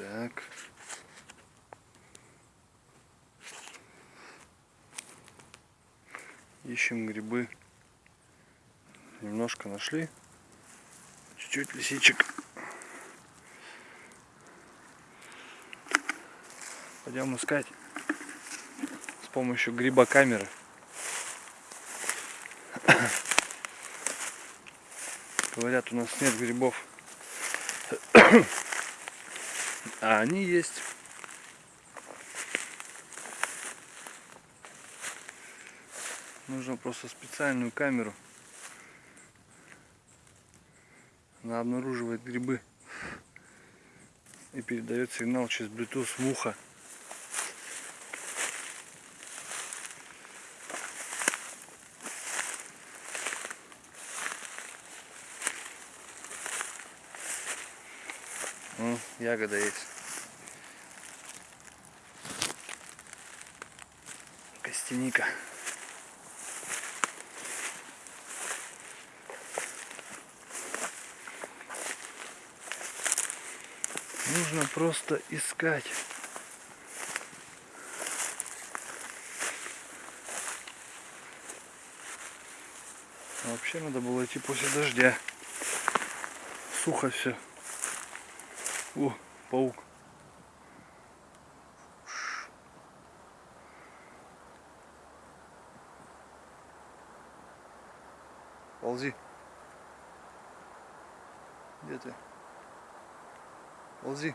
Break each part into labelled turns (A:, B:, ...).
A: Так. Ищем грибы. Немножко нашли. Чуть-чуть лисичек. Пойдем искать с помощью гриба камеры. Говорят, у нас нет грибов. А они есть. Нужно просто специальную камеру. Она обнаруживает грибы и передает сигнал через Bluetooth в ухо. Ну, ягода есть. Костяника. Нужно просто искать. Вообще надо было идти после дождя. Сухо все. О, паук. Ползи. Где ты? Ползи.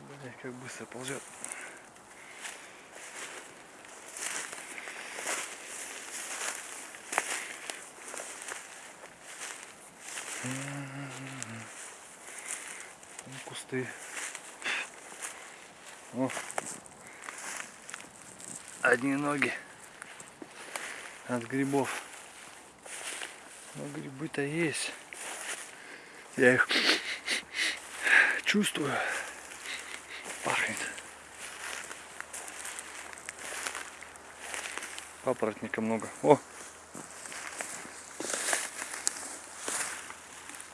A: Блин, как быстро ползет. Кусты. О. Одни ноги от грибов. Но грибы-то есть. Я их чувствую. Пахнет. Папоротника много. О!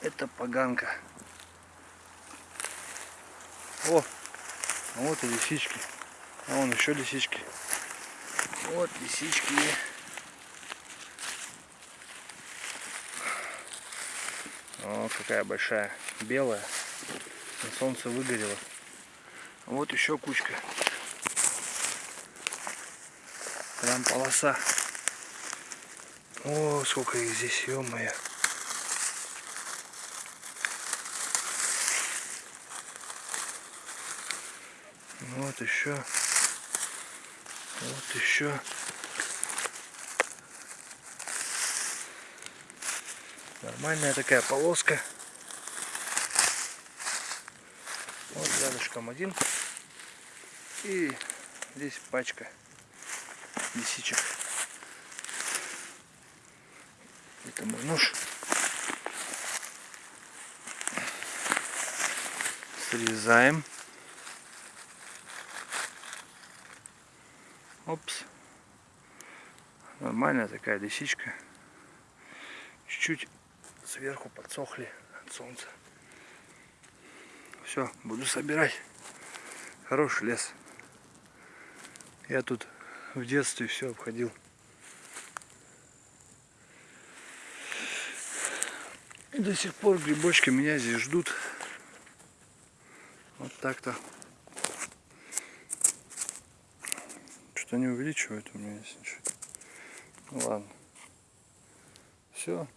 A: Это поганка. О! А вот и лисички. А вон еще лисички. Вот лисички. О, какая большая. Белая. На солнце выгорела. Вот еще кучка. Прям полоса. О, сколько их здесь, ё-моё. Вот еще. Вот еще. Нормальная такая полоска. Вот рядышком один. И здесь пачка лисичек. Это мой нож. Срезаем. Опс. Нормальная такая лисичка. Чуть-чуть сверху подсохли от солнца. Все, буду собирать. Хороший лес. Я тут в детстве все обходил. И до сих пор грибочки меня здесь ждут. Вот так-то. Что-то не увеличивает у меня здесь ничего. Ну ладно. Все.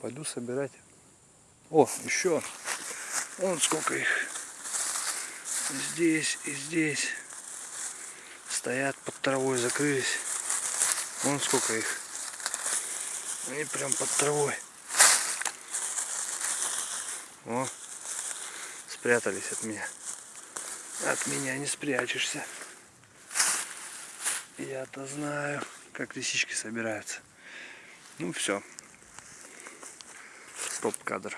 A: Пойду собирать. О, еще. Вон сколько их. Здесь и здесь. Стоят под травой, закрылись. Вон сколько их. Они прям под травой. О, спрятались от меня. От меня не спрячешься. Я-то знаю, как лисички собираются. Ну все. Стоп-кадр.